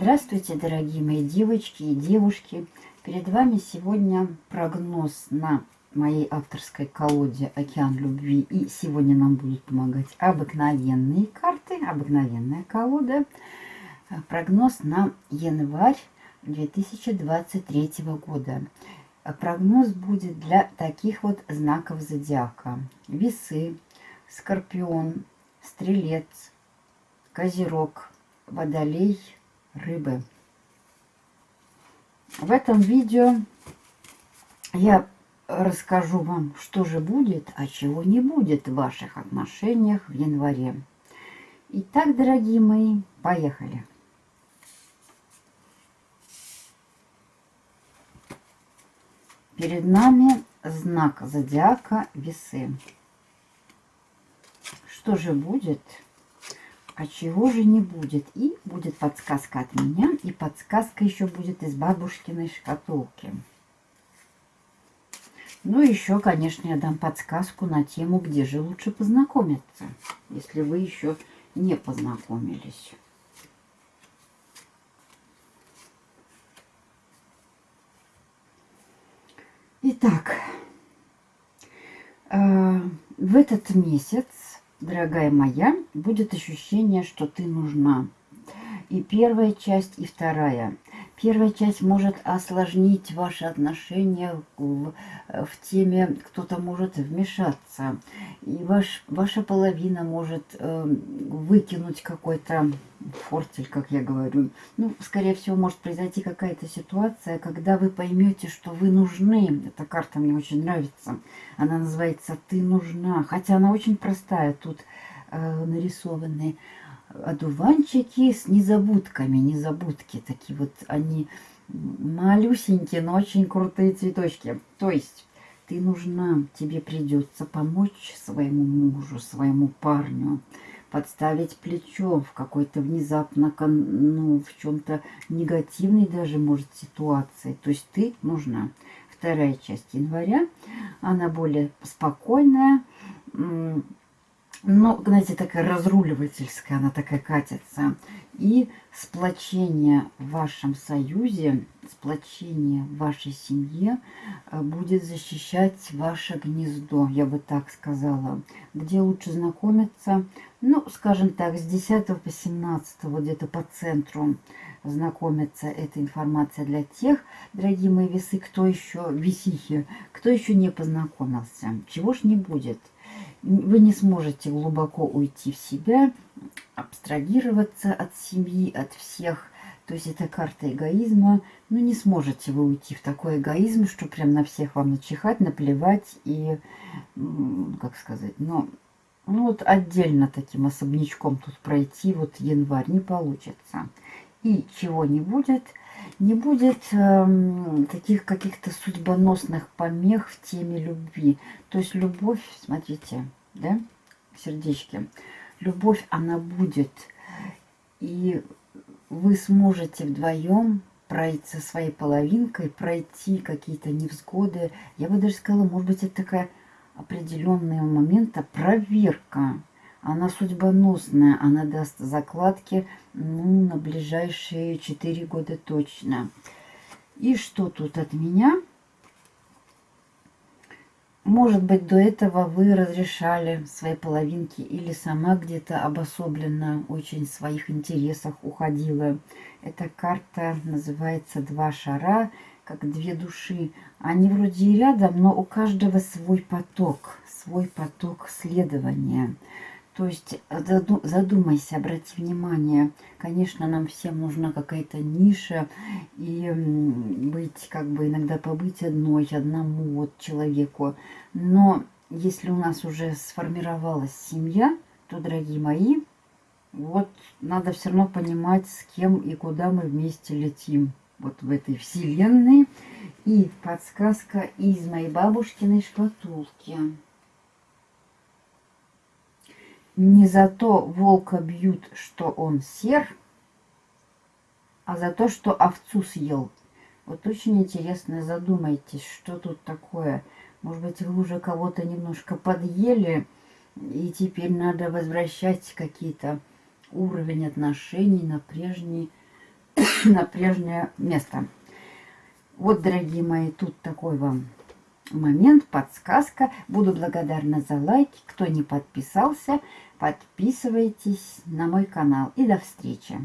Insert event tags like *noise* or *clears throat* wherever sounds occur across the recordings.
Здравствуйте, дорогие мои девочки и девушки! Перед вами сегодня прогноз на моей авторской колоде «Океан любви». И сегодня нам будут помогать обыкновенные карты, обыкновенная колода. Прогноз на январь 2023 года. Прогноз будет для таких вот знаков зодиака. Весы, Скорпион, Стрелец, Козерог, Водолей – рыбы. В этом видео я расскажу вам, что же будет, а чего не будет в ваших отношениях в январе. Итак, дорогие мои, поехали. Перед нами знак зодиака весы. Что же будет а чего же не будет? И будет подсказка от меня, и подсказка еще будет из бабушкиной шкатулки. Ну, еще, конечно, я дам подсказку на тему, где же лучше познакомиться, если вы еще не познакомились. Итак, э, в этот месяц дорогая моя, будет ощущение, что ты нужна. И первая часть, и вторая. Первая часть может осложнить ваши отношения в, в теме, кто-то может вмешаться. И ваш, ваша половина может э, выкинуть какой-то фортель, как я говорю. Ну, скорее всего, может произойти какая-то ситуация, когда вы поймете, что вы нужны. Эта карта мне очень нравится. Она называется «Ты нужна». Хотя она очень простая. Тут э, нарисованы одуванчики с незабудками, незабудки такие вот, они малюсенькие, но очень крутые цветочки. То есть ты нужна, тебе придется помочь своему мужу, своему парню, подставить плечо в какой-то внезапно, ну, в чем-то негативной даже, может, ситуации. То есть ты нужна. Вторая часть января, она более спокойная, но, знаете, такая разруливательская, она такая катится. И сплочение в вашем союзе, сплочение в вашей семье э, будет защищать ваше гнездо, я бы так сказала. Где лучше знакомиться? Ну, скажем так, с 10 по 17, вот где-то по центру знакомиться. Эта информация для тех, дорогие мои весы, кто еще, весихи, кто еще не познакомился. Чего ж не будет – вы не сможете глубоко уйти в себя, абстрагироваться от семьи, от всех. То есть это карта эгоизма. Ну, не сможете вы уйти в такой эгоизм, что прям на всех вам начихать, наплевать и, как сказать, ну, ну вот отдельно таким особнячком тут пройти вот январь не получится. И чего не будет – не будет э, таких каких-то судьбоносных помех в теме любви. То есть любовь, смотрите, да, сердечки, любовь, она будет. И вы сможете вдвоем пройти со своей половинкой, пройти какие-то невзгоды. Я бы даже сказала, может быть, это такая определенного момента проверка она судьбоносная, она даст закладки ну, на ближайшие 4 года точно. И что тут от меня? Может быть, до этого вы разрешали свои половинки или сама где-то обособленно очень в своих интересах уходила. Эта карта называется «Два шара», как две души. Они вроде и рядом, но у каждого свой поток, свой поток следования. То есть э, задумайся, обрати внимание, конечно, нам всем нужна какая-то ниша и быть, как бы иногда побыть одной, одному вот человеку. Но если у нас уже сформировалась семья, то, дорогие мои, вот надо все равно понимать, с кем и куда мы вместе летим вот в этой вселенной. И подсказка из моей бабушкиной шкатулки. Не за то волка бьют, что он сер, а за то, что овцу съел. Вот очень интересно, задумайтесь, что тут такое. Может быть, вы уже кого-то немножко подъели, и теперь надо возвращать какие-то уровень отношений на, прежний, *coughs* на прежнее место. Вот, дорогие мои, тут такой вам момент, подсказка. Буду благодарна за лайки. Кто не подписался, подписывайтесь на мой канал. И до встречи!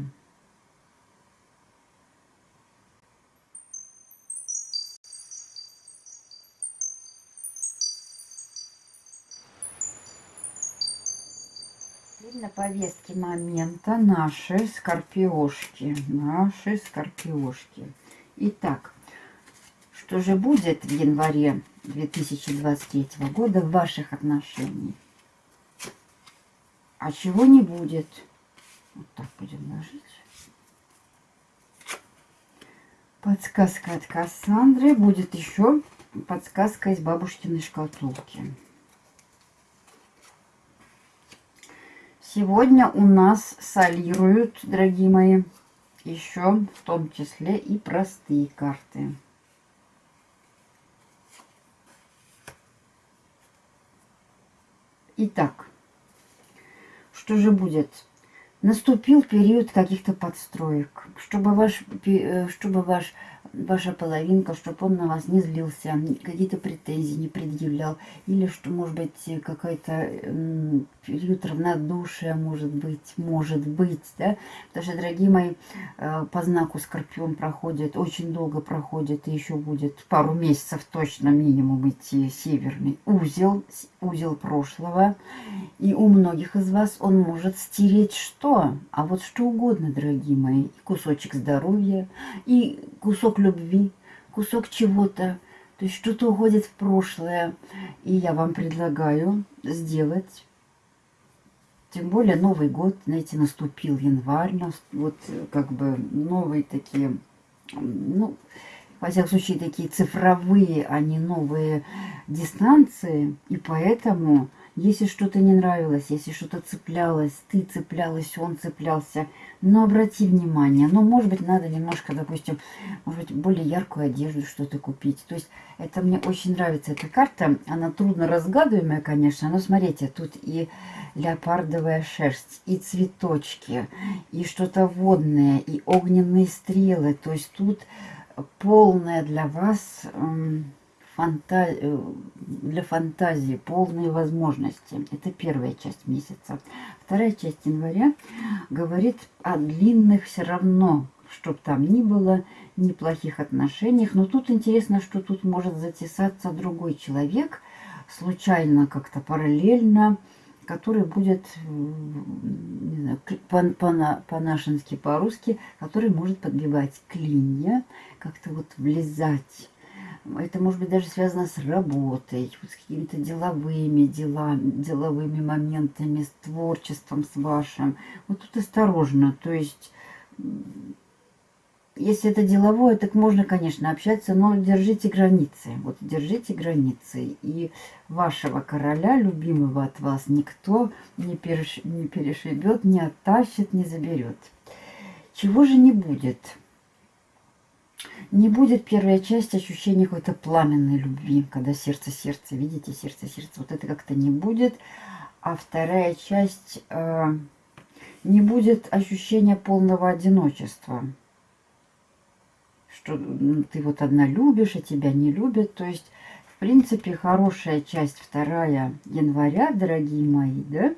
на повестке момента наши скорпиошки. Наши скорпиошки. Итак, что же будет в январе 2023 года в ваших отношениях? А чего не будет? Вот так будем ложить. Подсказка от Кассандры. Будет еще подсказка из бабушкиной шкатулки. Сегодня у нас солируют, дорогие мои, еще в том числе и простые карты. Итак, что же будет? Наступил период каких-то подстроек, чтобы ваш, э, чтобы ваш ваша половинка, чтобы он на вас не злился, какие-то претензии не предъявлял, или что, может быть, какой-то период равнодушия, может быть, может быть, да, потому что, дорогие мои, э, по знаку Скорпион проходит, очень долго проходит, и еще будет пару месяцев точно минимум идти северный узел, узел прошлого, и у многих из вас он может стереть что? А вот что угодно, дорогие мои, кусочек здоровья, и кусок любви, кусок чего-то, то есть что-то уходит в прошлое. И я вам предлагаю сделать, тем более Новый год, знаете, наступил январь, вот как бы новые такие, ну, во всяком случае, такие цифровые, а не новые дистанции. И поэтому если что-то не нравилось, если что-то цеплялось, ты цеплялась, он цеплялся, но обрати внимание, ну, может быть, надо немножко, допустим, может быть, более яркую одежду что-то купить. То есть это мне очень нравится эта карта. Она трудно разгадываемая, конечно, но смотрите, тут и леопардовая шерсть, и цветочки, и что-то водное, и огненные стрелы. То есть тут полная для вас фанта... Э, для фантазии, полные возможности. Это первая часть месяца. Вторая часть января говорит о длинных все равно, чтоб там ни было, неплохих отношениях. Но тут интересно, что тут может затесаться другой человек, случайно как-то параллельно, который будет, не знаю, по-нашенски, по по-русски, который может подбивать клинья, как-то вот влезать это может быть даже связано с работой, с какими-то деловыми делами, деловыми моментами, с творчеством с вашим. Вот тут осторожно. То есть, если это деловое, так можно, конечно, общаться, но держите границы. Вот держите границы. И вашего короля, любимого от вас, никто не, переш... не перешибет, не оттащит, не заберет. Чего же не будет? Не будет первая часть ощущения какой-то пламенной любви, когда сердце-сердце, видите, сердце-сердце, вот это как-то не будет. А вторая часть э, не будет ощущения полного одиночества. Что ну, ты вот одна любишь, а тебя не любят. То есть, в принципе, хорошая часть вторая января, дорогие мои, да,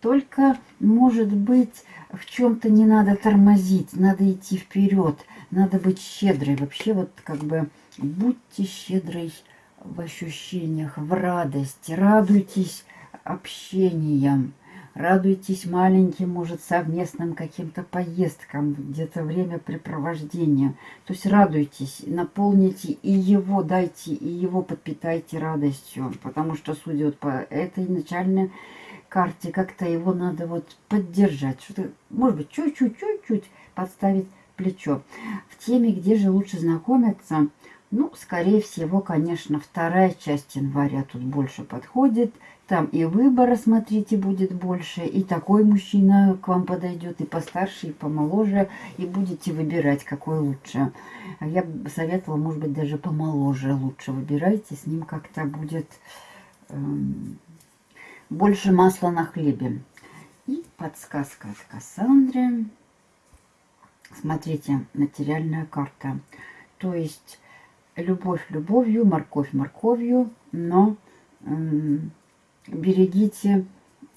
только, может быть, в чем-то не надо тормозить, надо идти вперед – надо быть щедрой. Вообще вот как бы будьте щедрой в ощущениях, в радости. Радуйтесь общением. Радуйтесь маленьким, может, совместным каким-то поездкам, где-то времяпрепровождения. То есть радуйтесь, наполните и его, дайте, и его подпитайте радостью. Потому что, судя вот по этой начальной карте, как-то его надо вот поддержать. Что-то, может быть, чуть-чуть, чуть-чуть подставить плечо. В теме, где же лучше знакомиться, Ну, скорее всего, конечно, вторая часть января тут больше подходит. Там и выбора, смотрите, будет больше, и такой мужчина к вам подойдет, и постарше, и помоложе, и будете выбирать, какой лучше. Я бы советовала, может быть, даже помоложе лучше выбирайте, с ним как-то будет эм, больше масла на хлебе. И подсказка от Кассандры. Смотрите, материальная карта. То есть любовь любовью, морковь морковью, но берегите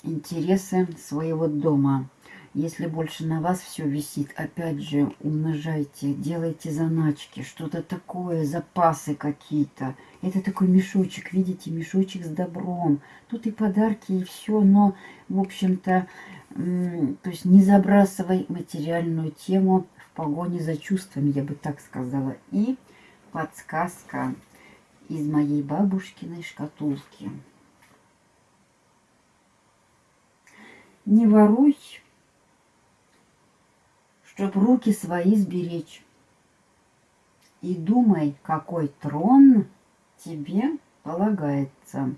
интересы своего дома. Если больше на вас все висит, опять же, умножайте, делайте заначки, что-то такое, запасы какие-то. Это такой мешочек, видите, мешочек с добром. Тут и подарки, и все, но, в общем-то, то есть не забрасывай материальную тему в погоне за чувствами, я бы так сказала. И подсказка из моей бабушкиной шкатулки. Не воруй, чтоб руки свои сберечь. И думай, какой трон тебе полагается.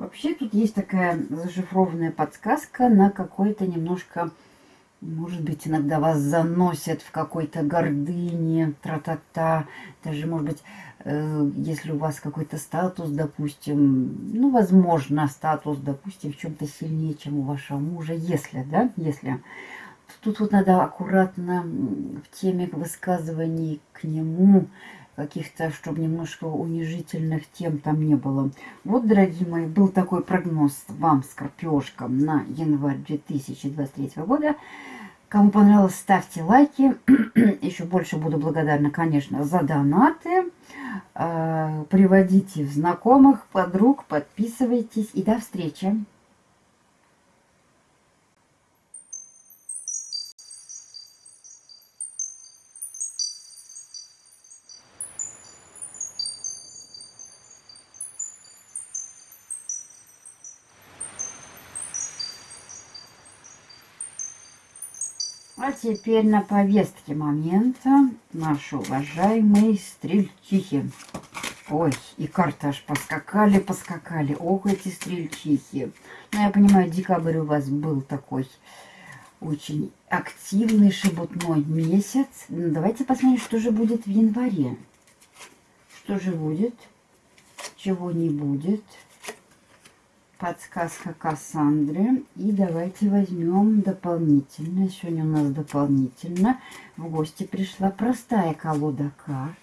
Вообще тут есть такая зашифрованная подсказка на какой-то немножко может быть, иногда вас заносят в какой-то гордыне, тра-та-та. Даже, может быть, э, если у вас какой-то статус, допустим, ну, возможно, статус, допустим, в чем-то сильнее, чем у вашего мужа, если, да, если. Тут вот надо аккуратно в теме высказываний к нему, каких-то, чтобы немножко унижительных тем там не было. Вот, дорогие мои, был такой прогноз вам, скорпиошкам, на январь 2023 года. Кому понравилось, ставьте лайки. *clears throat* Еще больше буду благодарна, конечно, за донаты. А, приводите знакомых, подруг, подписывайтесь. И до встречи! Теперь на повестке момента наши уважаемые стрельчихи. Ой, и карты аж поскакали, поскакали. Ох, эти стрельчихи. Ну, я понимаю, декабрь у вас был такой очень активный, шебутной месяц. Ну, давайте посмотрим, что же будет в январе. Что же будет, чего не будет подсказка Кассандры. И давайте возьмем дополнительно. Сегодня у нас дополнительно в гости пришла простая колода карт.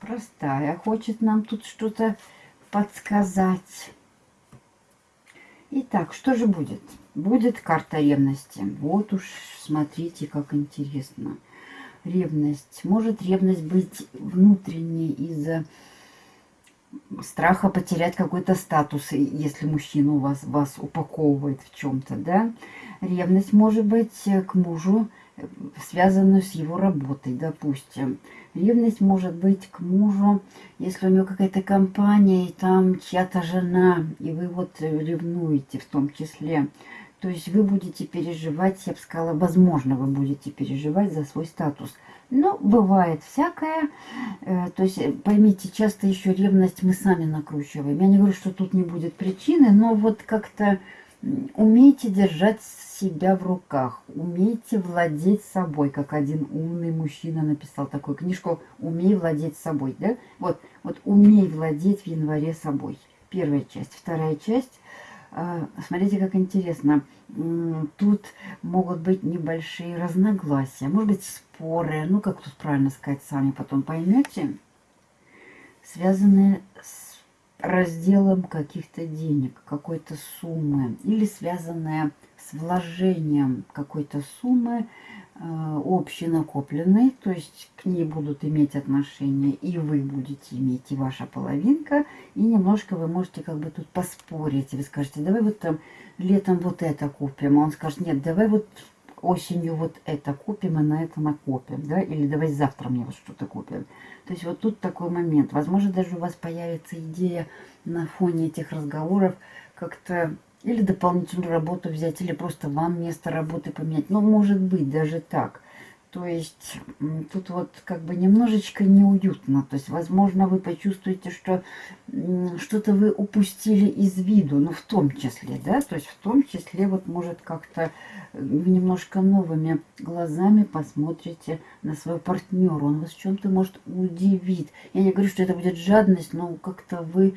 Простая. Хочет нам тут что-то подсказать. Итак, что же будет? Будет карта ревности. Вот уж смотрите, как интересно. Ревность. Может ревность быть внутренней из-за страха потерять какой-то статус, если мужчина вас, вас упаковывает в чем-то, да. Ревность может быть э, к мужу, э, связанную с его работой, допустим. Ревность может быть к мужу, если у него какая-то компания, и там чья-то жена, и вы вот э, ревнуете в том числе. То есть вы будете переживать, я бы сказала, возможно, вы будете переживать за свой статус. Ну, бывает всякое. Э, то есть, э, поймите, часто еще ревность мы сами накручиваем. Я не говорю, что тут не будет причины, но вот как-то умейте держать себя в руках, умейте владеть собой, как один умный мужчина написал такую книжку «Умей владеть собой». Да? Вот, вот «Умей владеть в январе собой». Первая часть. Вторая часть а, смотрите, как интересно. Тут могут быть небольшие разногласия, может быть, споры, ну, как тут правильно сказать, сами потом поймете, связанные с разделом каких-то денег, какой-то суммы, или связанные с вложением какой-то суммы Э, общий накопленный, то есть к ней будут иметь отношение и вы будете иметь, и ваша половинка, и немножко вы можете как бы тут поспорить, вы скажете, давай вот там летом вот это купим, а он скажет, нет, давай вот осенью вот это купим и на это накопим, да, или давай завтра мне вот что-то купим. То есть вот тут такой момент, возможно, даже у вас появится идея на фоне этих разговоров как-то или дополнительную работу взять, или просто вам место работы поменять. Ну, может быть, даже так. То есть тут вот как бы немножечко неуютно. То есть, возможно, вы почувствуете, что что-то вы упустили из виду, ну, в том числе, да, то есть в том числе вот может как-то немножко новыми глазами посмотрите на своего партнера. Он вас чем-то может удивить. Я не говорю, что это будет жадность, но как-то вы э,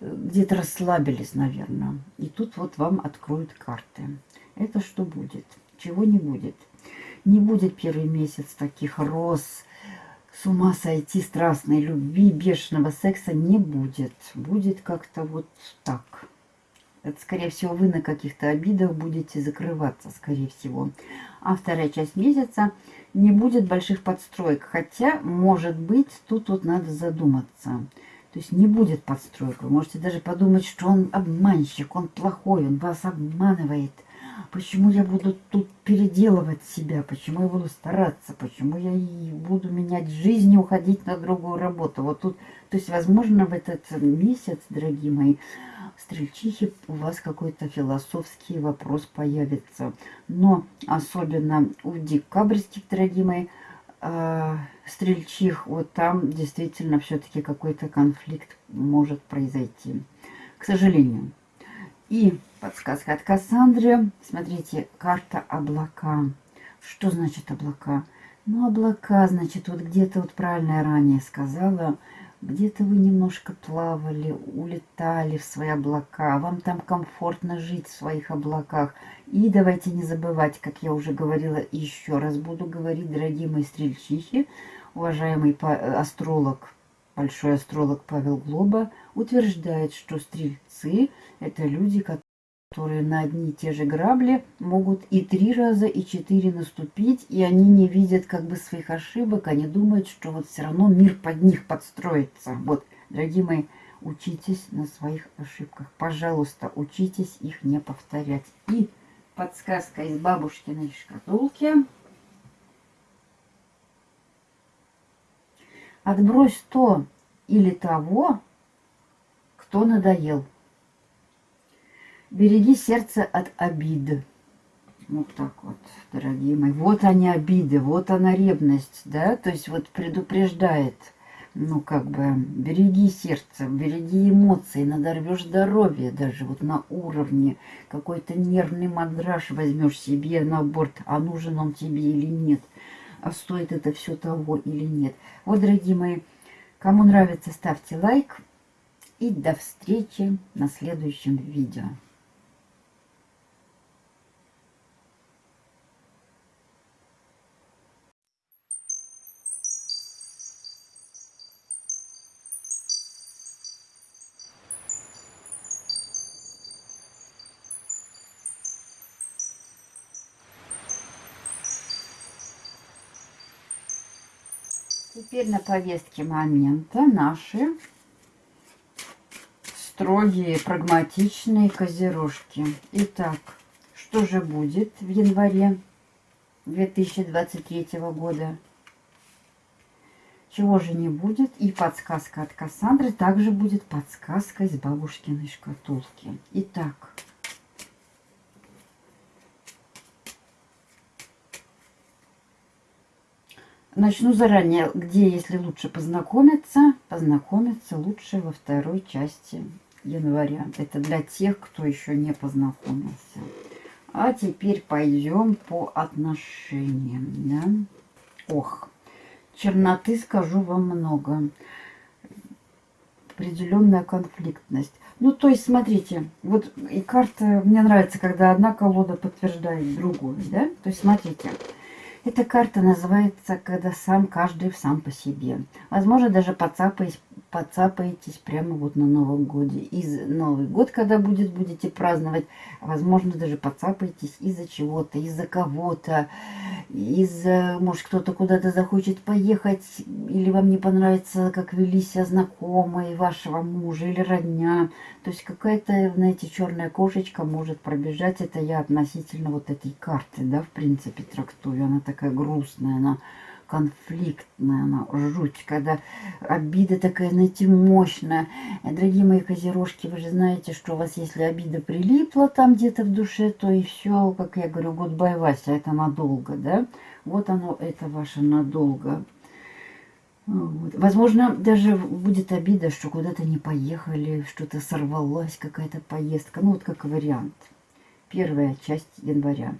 где-то расслабились, наверное. И тут вот вам откроют карты. Это что будет? Чего не будет? Не будет первый месяц таких роз, с ума сойти, страстной любви, бешеного секса не будет. Будет как-то вот так. Это, скорее всего, вы на каких-то обидах будете закрываться, скорее всего. А вторая часть месяца не будет больших подстроек. Хотя, может быть, тут вот надо задуматься. То есть не будет подстроек. Вы можете даже подумать, что он обманщик, он плохой, он вас обманывает – Почему я буду тут переделывать себя? Почему я буду стараться? Почему я и буду менять жизнь и уходить на другую работу? Вот тут, то есть, возможно, в этот месяц, дорогие мои, стрельчихи, у вас какой-то философский вопрос появится. Но особенно у декабрьских, дорогие мои, э, стрельчих, вот там действительно все-таки какой-то конфликт может произойти. К сожалению. И подсказка от Кассандры. Смотрите, карта облака. Что значит облака? Ну, облака, значит, вот где-то, вот правильно я ранее сказала, где-то вы немножко плавали, улетали в свои облака, вам там комфортно жить в своих облаках. И давайте не забывать, как я уже говорила, еще раз буду говорить, дорогие мои стрельчихи, уважаемый астролог Большой астролог Павел Глоба утверждает, что стрельцы – это люди, которые на одни и те же грабли могут и три раза, и четыре наступить, и они не видят как бы своих ошибок, они думают, что вот все равно мир под них подстроится. Вот, дорогие мои, учитесь на своих ошибках. Пожалуйста, учитесь их не повторять. И подсказка из бабушкиной шкатулки – Отбрось то или того, кто надоел. Береги сердце от обид. Вот так вот, дорогие мои. Вот они обиды, вот она ревность, да, то есть вот предупреждает, ну как бы, береги сердце, береги эмоции, надорвешь здоровье даже вот на уровне, какой-то нервный мандраж возьмешь себе на борт, а нужен он тебе или нет – а стоит это все того или нет. Вот, дорогие мои, кому нравится, ставьте лайк. И до встречи на следующем видео. Теперь на повестке момента наши строгие, прагматичные козерожки. Итак, что же будет в январе 2023 года? Чего же не будет? И подсказка от Кассандры также будет подсказка из бабушкиной шкатулки. Итак, Начну заранее, где, если лучше познакомиться, познакомиться лучше во второй части января. Это для тех, кто еще не познакомился. А теперь пойдем по отношениям. Да? Ох, черноты скажу вам много. Определенная конфликтность. Ну, то есть, смотрите, вот и карта, мне нравится, когда одна колода подтверждает другую, да? То есть, смотрите, эта карта называется «Когда сам каждый сам по себе». Возможно, даже поцапаетесь, поцапаетесь прямо вот на Новом Годе. Из Новый год, когда будет, будете праздновать, возможно, даже поцапаетесь из-за чего-то, из-за кого-то, из-за, может, кто-то куда-то захочет поехать, или вам не понравится, как вели себя знакомые вашего мужа или родня. То есть какая-то, знаете, черная кошечка может пробежать. Это я относительно вот этой карты, да, в принципе, трактую. Она такая грустная, она конфликтная, она жуть, когда обида такая, знаете, мощная. Дорогие мои козерожки, вы же знаете, что у вас, если обида прилипла там где-то в душе, то и все, как я говорю, гудбай, Вася, это надолго, да? Вот оно, это ваше надолго. Вот. Возможно, даже будет обида, что куда-то не поехали, что-то сорвалась, какая-то поездка. Ну, вот как вариант. Первая часть января.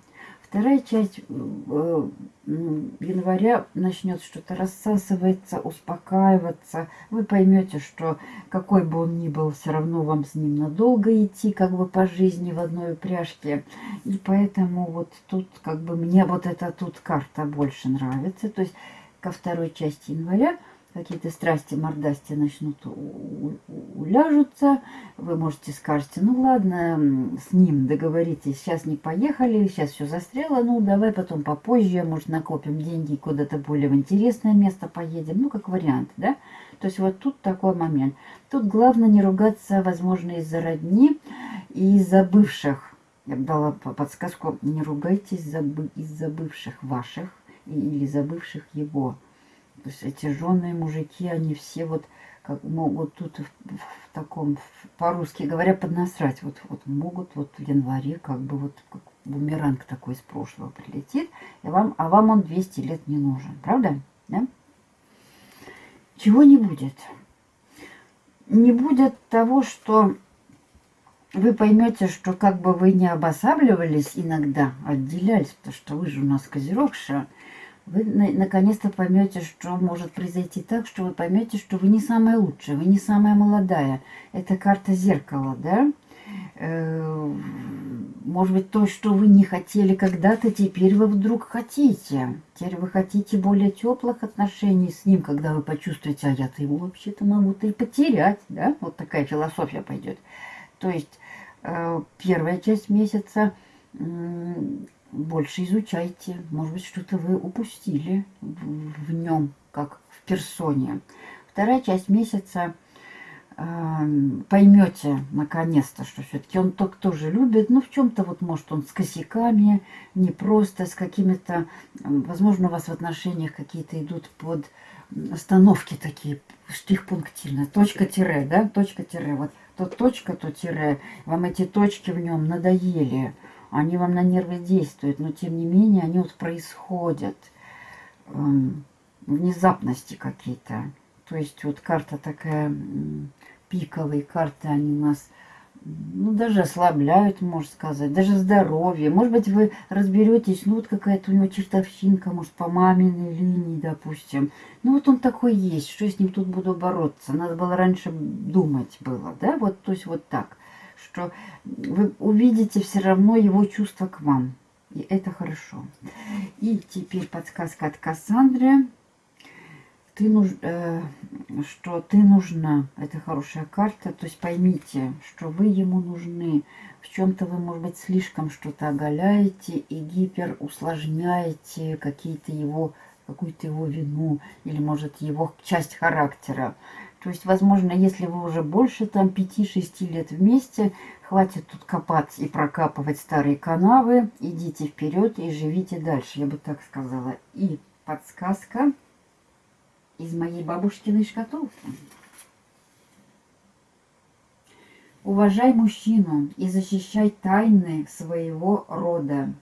Вторая часть э, января начнет что-то рассасываться, успокаиваться. Вы поймете, что какой бы он ни был, все равно вам с ним надолго идти, как бы по жизни в одной упряжке. И поэтому вот тут как бы мне вот эта тут карта больше нравится. То есть ко второй части января какие-то страсти, мордасти начнут уляжутся, вы можете скажете, ну ладно, с ним договоритесь, сейчас не поехали, сейчас все застряло, ну давай потом попозже, может накопим деньги куда-то более в интересное место поедем, ну как вариант, да? То есть вот тут такой момент. Тут главное не ругаться, возможно, из-за родни и из-за бывших. Я дала подсказку, не ругайтесь из-за бывших ваших или забывших его. То есть эти жены, мужики, они все вот как могут тут в, в таком, по-русски говоря, поднасрать. Вот, вот могут вот в январе как бы вот как бумеранг такой из прошлого прилетит, и вам, а вам он 200 лет не нужен. Правда? Да? Чего не будет? Не будет того, что вы поймете, что как бы вы не обосабливались иногда, отделялись, потому что вы же у нас козерогша, вы наконец-то поймете, что может произойти так, что вы поймете, что вы не самая лучшая, вы не самая молодая. Это карта зеркала, да? Э, может быть, то, что вы не хотели когда-то, теперь вы вдруг хотите. Теперь вы хотите более теплых отношений с ним, когда вы почувствуете, а я-то его вообще-то могу-то и потерять, да? Вот такая философия пойдет. То есть э, первая часть месяца больше изучайте. Может быть, что-то вы упустили в, нем, как в персоне. Вторая часть месяца э, поймете наконец-то, что все-таки он только тоже любит. Ну, в чем-то вот, может, он с косяками, не просто, с какими-то... Возможно, у вас в отношениях какие-то идут под остановки такие, штрих-пунктирные. Точка-тире, да? Точка-тире. Вот то точка, то тире. Вам эти точки в нем надоели они вам на нервы действуют, но тем не менее они вот происходят. Эм, внезапности какие-то. То есть вот карта такая, пиковые карты, они нас ну, даже ослабляют, можно сказать, даже здоровье. Может быть, вы разберетесь, ну, вот какая-то у него чертовщинка, может, по маминой линии, допустим. Ну, вот он такой есть, что я с ним тут буду бороться. Надо было раньше думать было, да, вот, то есть вот так что вы увидите все равно его чувство к вам. И это хорошо. И теперь подсказка от Кассандры. Ты нуж, э, что ты нужна. Это хорошая карта. То есть поймите, что вы ему нужны. В чем-то вы, может быть, слишком что-то оголяете и гипер усложняете какие-то его какую-то его вину или, может, его часть характера. То есть, возможно, если вы уже больше там 5-6 лет вместе, хватит тут копать и прокапывать старые канавы, идите вперед и живите дальше, я бы так сказала. И подсказка из моей бабушкиной шкатулки. Уважай мужчину и защищай тайны своего рода.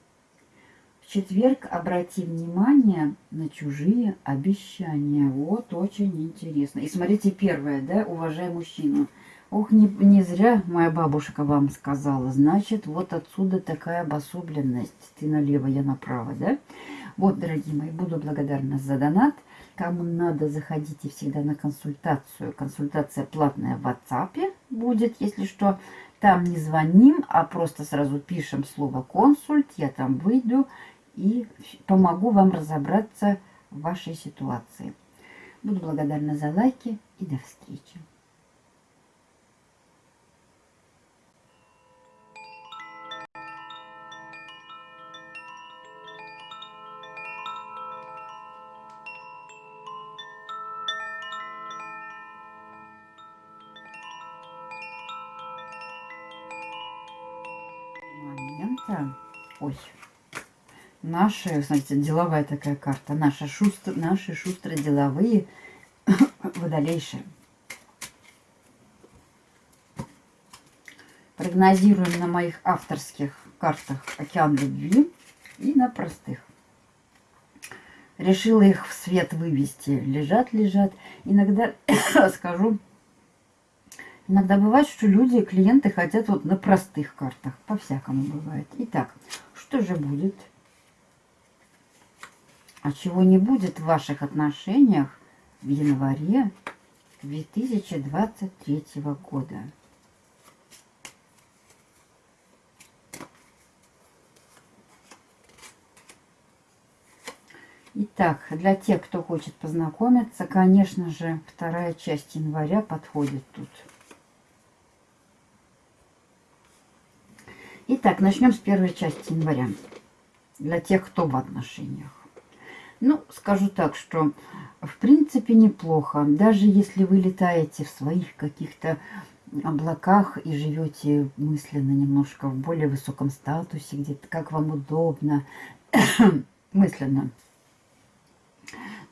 Четверг обрати внимание на чужие обещания. Вот очень интересно. И смотрите, первое, да, уважай мужчину. Ох, не, не зря моя бабушка вам сказала. Значит, вот отсюда такая обособленность. Ты налево, я направо, да? Вот, дорогие мои, буду благодарна за донат. Кому надо, заходите всегда на консультацию. Консультация платная в WhatsApp будет, если что. Там не звоним, а просто сразу пишем слово «консульт». Я там выйду и помогу вам разобраться в вашей ситуации. Буду благодарна за лайки и до встречи. Наши, знаете, деловая такая карта, наши, шустр, наши шустрые деловые *coughs* водолейшие. Прогнозируем на моих авторских картах «Океан любви» и на простых. Решила их в свет вывести. Лежат, лежат. Иногда, *coughs* скажу, иногда бывает, что люди, клиенты хотят вот на простых картах. По-всякому бывает. Итак, что же будет? А чего не будет в ваших отношениях в январе 2023 года? Итак, для тех, кто хочет познакомиться, конечно же, вторая часть января подходит тут. Итак, начнем с первой части января. Для тех, кто в отношениях. Ну, скажу так, что в принципе неплохо. Даже если вы летаете в своих каких-то облаках и живете мысленно немножко в более высоком статусе, где-то как вам удобно, *coughs* мысленно –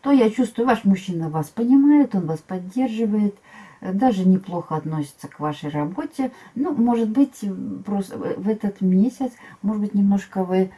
то я чувствую, ваш мужчина вас понимает, он вас поддерживает, даже неплохо относится к вашей работе. Ну, может быть, просто в этот месяц, может быть, немножко вы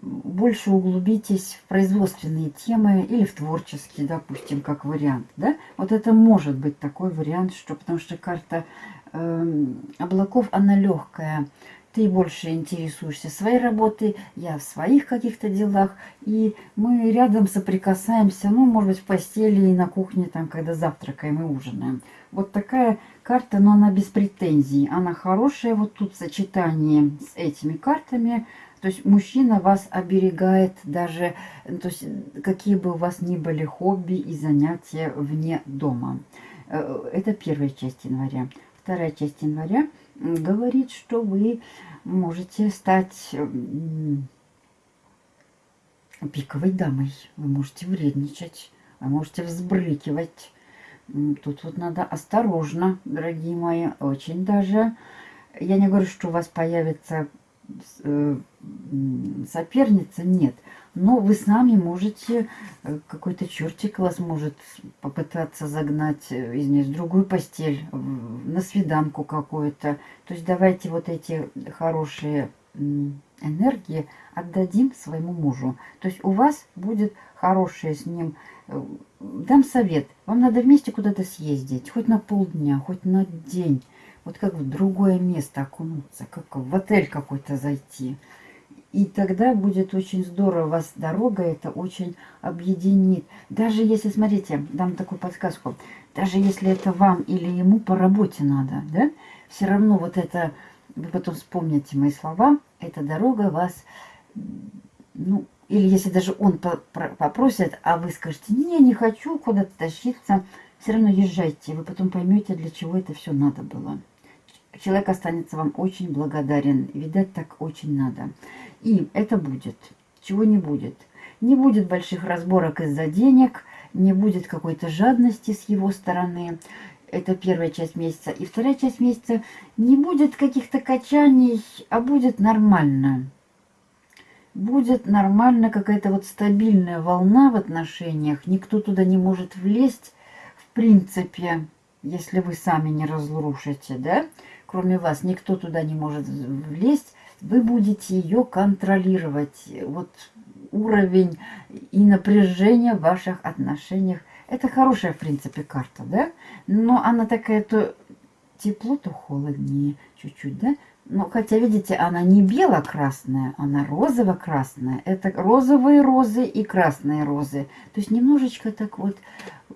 больше углубитесь в производственные темы или в творческие, допустим, как вариант, да? Вот это может быть такой вариант, что потому что карта э, облаков, она легкая, ты больше интересуешься своей работой, я в своих каких-то делах, и мы рядом соприкасаемся, ну, может быть, в постели и на кухне, там, когда завтракаем и ужинаем. Вот такая карта, но она без претензий, она хорошая, вот тут сочетание с этими картами, то есть мужчина вас оберегает даже, то есть какие бы у вас ни были хобби и занятия вне дома. Э, это первая часть января. Вторая часть января – говорит, что вы можете стать пиковой дамой. Вы можете вредничать, вы можете взбрыкивать. Тут вот надо осторожно, дорогие мои, очень даже. Я не говорю, что у вас появится соперница, нет. Но вы сами можете, э, какой-то чертик вас может попытаться загнать, э, извиняюсь, в другую постель, на свиданку какую-то. То есть давайте вот эти хорошие энергии отдадим своему мужу. То есть у вас будет хорошее с ним. Э, дам совет. Вам надо вместе куда-то съездить. Хоть на полдня, хоть на день. Вот как в другое место окунуться. Как в отель какой-то зайти. И тогда будет очень здорово, вас дорога это очень объединит. Даже если, смотрите, дам такую подсказку, даже если это вам или ему по работе надо, да, все равно вот это, вы потом вспомните мои слова, эта дорога вас, ну, или если даже он попросит, а вы скажете, не, не хочу куда-то тащиться, все равно езжайте, вы потом поймете, для чего это все надо было человек останется вам очень благодарен. Видать, так очень надо. И это будет. Чего не будет? Не будет больших разборок из-за денег, не будет какой-то жадности с его стороны. Это первая часть месяца. И вторая часть месяца не будет каких-то качаний, а будет нормально. Будет нормально какая-то вот стабильная волна в отношениях. Никто туда не может влезть, в принципе, если вы сами не разрушите, да? Кроме вас никто туда не может влезть вы будете ее контролировать. Вот уровень и напряжение в ваших отношениях. Это хорошая, в принципе, карта, да? Но она такая то тепло, то холоднее чуть-чуть, да? Но хотя, видите, она не бело-красная, она розово-красная. Это розовые розы и красные розы. То есть немножечко так вот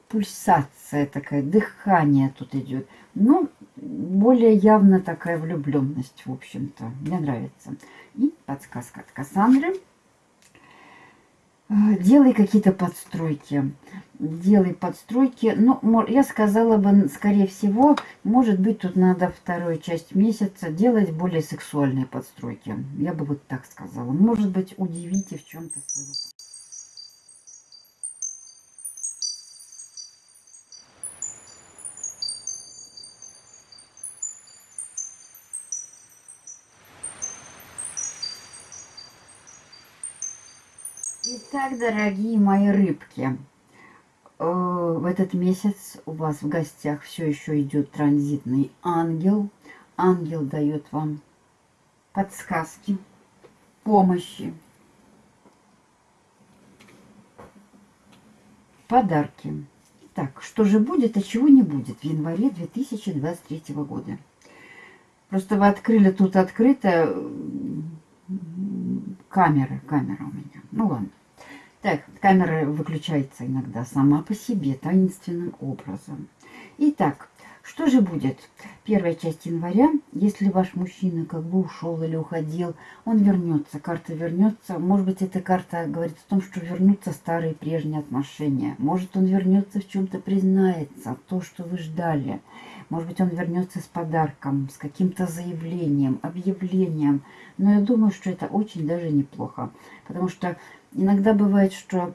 пульсация такая, дыхание тут идет. Ну, более явно такая влюбленность, в общем-то. Мне нравится. И подсказка от Кассандры. А, делай какие-то подстройки. Делай подстройки. Ну, я сказала бы, скорее всего, может быть, тут надо вторую часть месяца делать более сексуальные подстройки. Я бы вот так сказала. Может быть, удивите в чем-то своего Итак, дорогие мои рыбки, э, в этот месяц у вас в гостях все еще идет транзитный ангел. Ангел дает вам подсказки, помощи, подарки. Так, что же будет, а чего не будет в январе 2023 года? Просто вы открыли тут открыто камера, камера у меня. Ну ладно. Так, камера выключается иногда сама по себе, таинственным образом. Итак, что же будет? Первая часть января, если ваш мужчина как бы ушел или уходил, он вернется, карта вернется. Может быть, эта карта говорит о том, что вернутся старые прежние отношения. Может, он вернется в чем-то признается, то, что вы ждали. Может быть, он вернется с подарком, с каким-то заявлением, объявлением. Но я думаю, что это очень даже неплохо. Потому что иногда бывает, что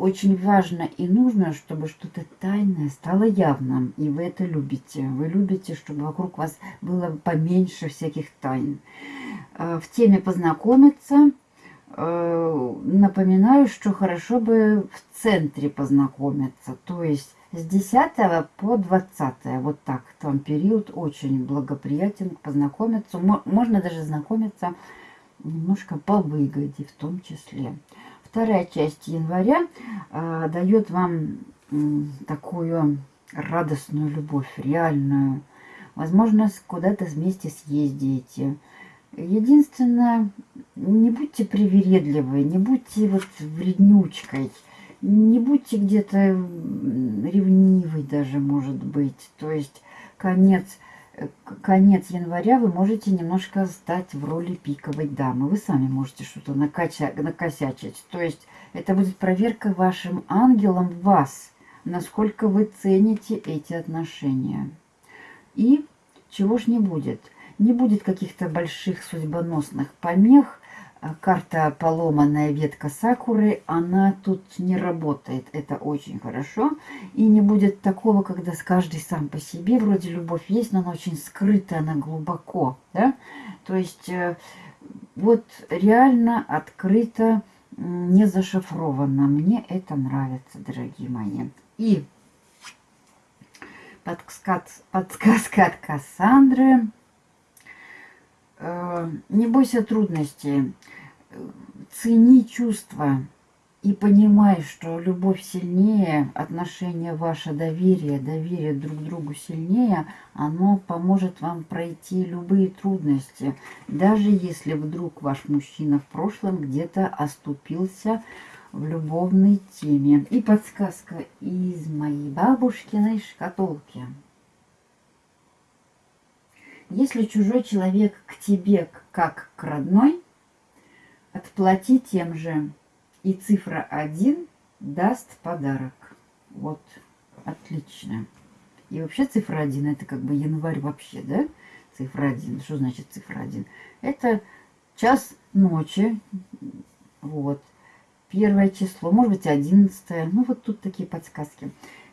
очень важно и нужно, чтобы что-то тайное стало явным. И вы это любите. Вы любите, чтобы вокруг вас было поменьше всяких тайн. Э, в теме познакомиться. Э, напоминаю, что хорошо бы в центре познакомиться. То есть с 10 по 20. Вот так. Там период очень благоприятен познакомиться. Можно даже знакомиться немножко по выгоде в том числе. Вторая часть января э, дает вам э, такую радостную любовь, реальную. Возможно, куда-то вместе съездите. Единственное, не будьте привередливы, не будьте вот вреднючкой, не будьте где-то ревнивой даже, может быть. То есть конец конец января вы можете немножко стать в роли пиковой дамы. Вы сами можете что-то накосячить. То есть это будет проверка вашим ангелом вас, насколько вы цените эти отношения. И чего ж не будет? Не будет каких-то больших судьбоносных помех, карта поломанная ветка сакуры, она тут не работает. Это очень хорошо. И не будет такого, когда с каждой сам по себе, вроде любовь есть, но она очень скрытая, она глубоко. Да? То есть э, вот реально открыто, не зашифровано. Мне это нравится, дорогие мои. И подсказка, от Кассандры – не бойся трудностей, цени чувства и понимай, что любовь сильнее, отношения ваше, доверие, доверие друг другу сильнее, оно поможет вам пройти любые трудности, даже если вдруг ваш мужчина в прошлом где-то оступился в любовной теме. И подсказка из моей бабушкиной шкатулки. Если чужой человек к тебе как к родной, отплати тем же. И цифра 1 даст подарок. Вот, отлично. И вообще цифра 1 это как бы январь вообще, да? Цифра 1. Что значит цифра 1? Это час ночи. Вот. Первое число, может быть, одиннадцатое. Ну, вот тут такие подсказки.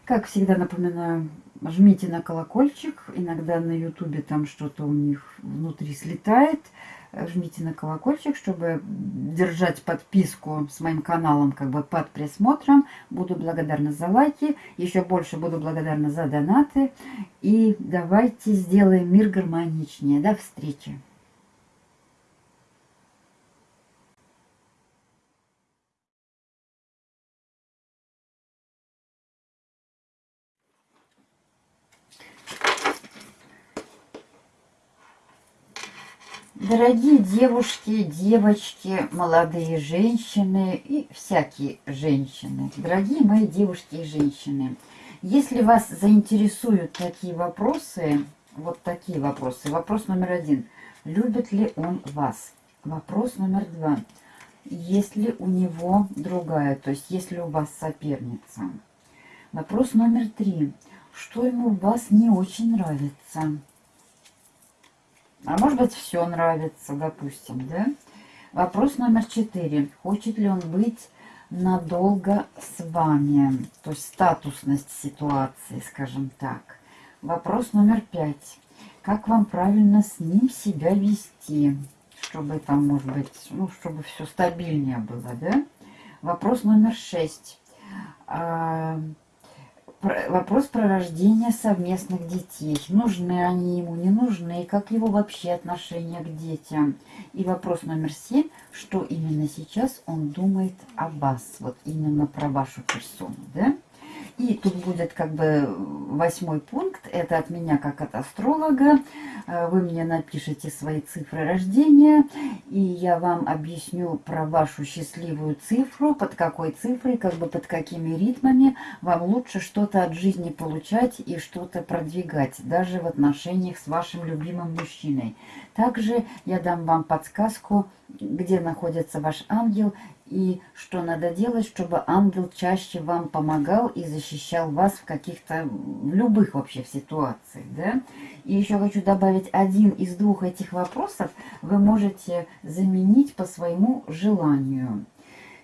Как всегда напоминаю, жмите на колокольчик. Иногда на ютубе там что-то у них внутри слетает. Жмите на колокольчик, чтобы держать подписку с моим каналом как бы под присмотром. Буду благодарна за лайки. Еще больше буду благодарна за донаты. И давайте сделаем мир гармоничнее. До встречи! Дорогие девушки, девочки, молодые женщины и всякие женщины, дорогие мои девушки и женщины, если вас заинтересуют такие вопросы, вот такие вопросы. Вопрос номер один. Любит ли он вас? Вопрос номер два. Есть ли у него другая, то есть есть ли у вас соперница? Вопрос номер три. Что ему в вас не очень нравится? А может быть, все нравится, допустим, да? Вопрос номер четыре. Хочет ли он быть надолго с вами? То есть статусность ситуации, скажем так. Вопрос номер пять. Как вам правильно с ним себя вести? Чтобы там, может быть, ну, чтобы все стабильнее было, да? Вопрос номер шесть. Вопрос про рождение совместных детей. Нужны они ему, не нужны, и как его вообще отношение к детям. И вопрос номер семь. Что именно сейчас он думает о вас, вот именно про вашу персону, да? И тут будет как бы восьмой пункт. Это от меня как от астролога. Э, вы мне напишите свои цифры рождения. И я вам объясню про вашу счастливую цифру. Под какой цифрой, как бы под какими ритмами вам лучше что-то от жизни получать и что-то продвигать. Даже в отношениях с вашим любимым мужчиной. Также я дам вам подсказку, где находится ваш ангел и что надо делать, чтобы ангел чаще вам помогал и защищал вас в каких-то, в любых вообще ситуациях, да. И еще хочу добавить, один из двух этих вопросов вы можете заменить по своему желанию.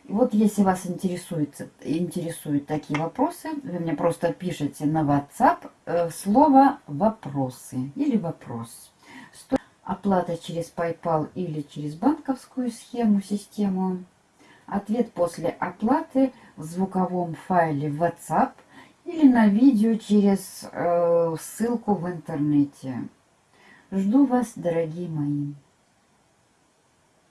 Вот если вас интересует, интересуют такие вопросы, вы мне просто пишите на WhatsApp э, слово «вопросы» или «вопрос». Оплата через PayPal или через банковскую схему, систему Ответ после оплаты в звуковом файле WhatsApp или на видео через э, ссылку в интернете. Жду вас, дорогие мои.